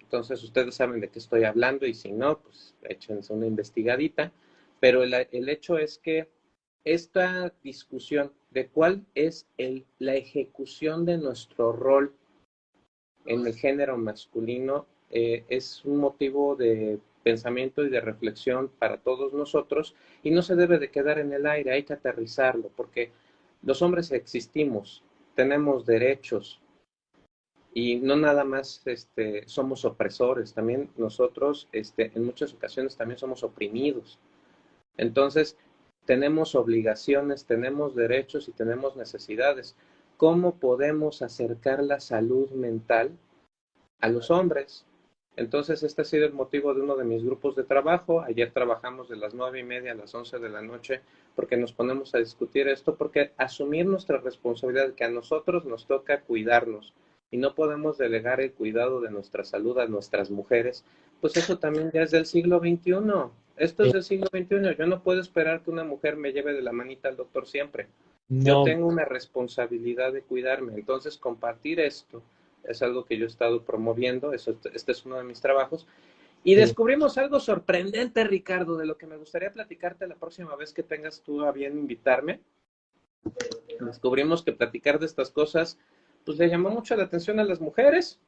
Speaker 2: Entonces ustedes saben de qué estoy hablando y si no, pues échense una investigadita pero el, hecho es que esta discusión de cuál es el, la ejecución de nuestro rol en el género masculino eh, es un motivo de pensamiento y de reflexión para todos nosotros y no se debe de quedar en el aire, hay que aterrizarlo porque los hombres existimos, tenemos derechos y no nada más este, somos opresores, también nosotros este, en muchas ocasiones también somos oprimidos. Entonces, tenemos obligaciones, tenemos derechos y tenemos necesidades. ¿Cómo podemos acercar la salud mental a los hombres? Entonces, este ha sido el motivo de uno de mis grupos de trabajo. Ayer trabajamos de las nueve y media a las once de la noche porque nos ponemos a discutir esto, porque asumir nuestra responsabilidad, que a nosotros nos toca cuidarnos y no podemos delegar el cuidado de nuestra salud a nuestras mujeres, pues eso también ya es del siglo XXI. Esto es del siglo XXI. Yo no puedo esperar que una mujer me lleve de la manita al doctor siempre. Yo tengo una responsabilidad de cuidarme. Entonces, compartir esto es algo que yo he estado promoviendo. Eso, este es uno de mis trabajos. Y descubrimos algo sorprendente, Ricardo, de lo que me gustaría platicarte la próxima vez que tengas tú a bien invitarme. Descubrimos que platicar de estas cosas, pues le llamó mucho la atención a las mujeres.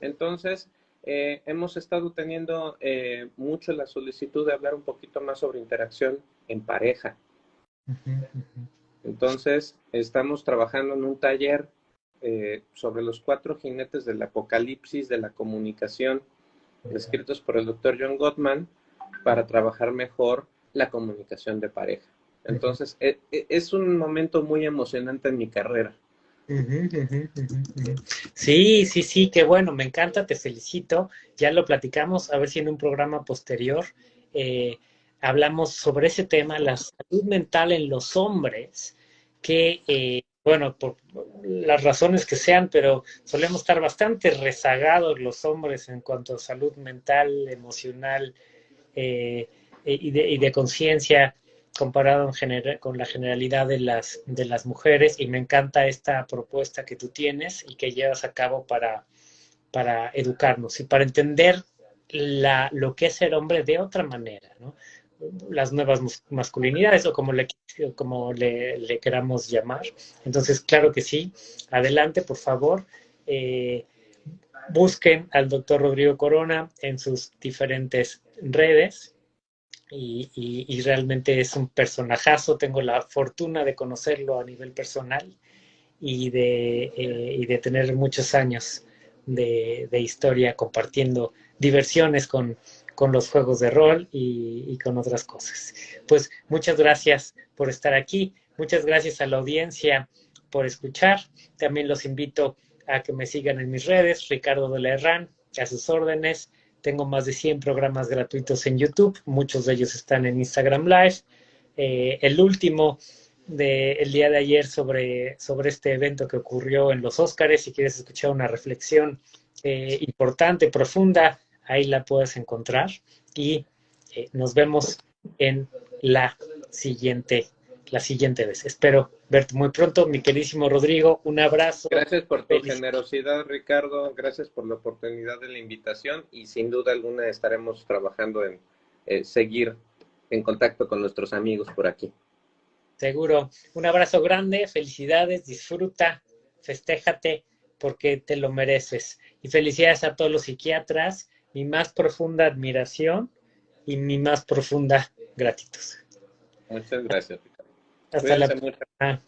Speaker 2: Entonces, eh, hemos estado teniendo eh, mucho la solicitud de hablar un poquito más sobre interacción en pareja. Entonces, estamos trabajando en un taller eh, sobre los cuatro jinetes del apocalipsis de la comunicación, escritos por el doctor John Gottman, para trabajar mejor la comunicación de pareja. Entonces, e, e, es un momento muy emocionante en mi carrera.
Speaker 1: Sí, sí, sí, qué bueno, me encanta, te felicito. Ya lo platicamos, a ver si en un programa posterior eh, hablamos sobre ese tema, la salud mental en los hombres, que, eh, bueno, por las razones que sean, pero solemos estar bastante rezagados los hombres en cuanto a salud mental, emocional eh, y de, y de conciencia comparado en con la generalidad de las, de las mujeres y me encanta esta propuesta que tú tienes y que llevas a cabo para, educarnos y para entender la, lo que es ser hombre de otra manera, las nuevas masculinidades o como le, como le, queramos llamar. Entonces, claro que sí. Adelante, por favor. Eh, busquen al doctor Rodrigo Corona en sus diferentes redes y, realmente es un personajazo. Tengo la fortuna de conocerlo a nivel personal y de, eh, de tener muchos años de, historia compartiendo diversiones con, con, los juegos de rol y, y con otras cosas. Pues muchas gracias por estar aquí. Muchas gracias a la audiencia por escuchar. También los invito a que me sigan en mis redes, Ricardo de la Herrán, a sus órdenes. Tengo más de 100 programas gratuitos en YouTube, muchos de ellos están en Instagram Live. Eh, el último del día de ayer sobre, sobre este evento que ocurrió en los Óscares, si quieres escuchar una reflexión eh, importante, profunda, ahí la puedes encontrar. Y eh, nos vemos en la siguiente la siguiente vez. Espero verte muy pronto, mi queridísimo Rodrigo. Un abrazo.
Speaker 2: Gracias por tu generosidad, Ricardo. Gracias por la oportunidad de la invitación y sin duda alguna estaremos trabajando en eh, seguir en contacto con nuestros amigos por aquí.
Speaker 1: Seguro. Un abrazo grande, felicidades, disfruta, festéjate porque te lo mereces. Y felicidades a todos los psiquiatras, mi más profunda admiración y mi más profunda gratitud.
Speaker 2: Muchas gracias.
Speaker 1: Hasta la próxima.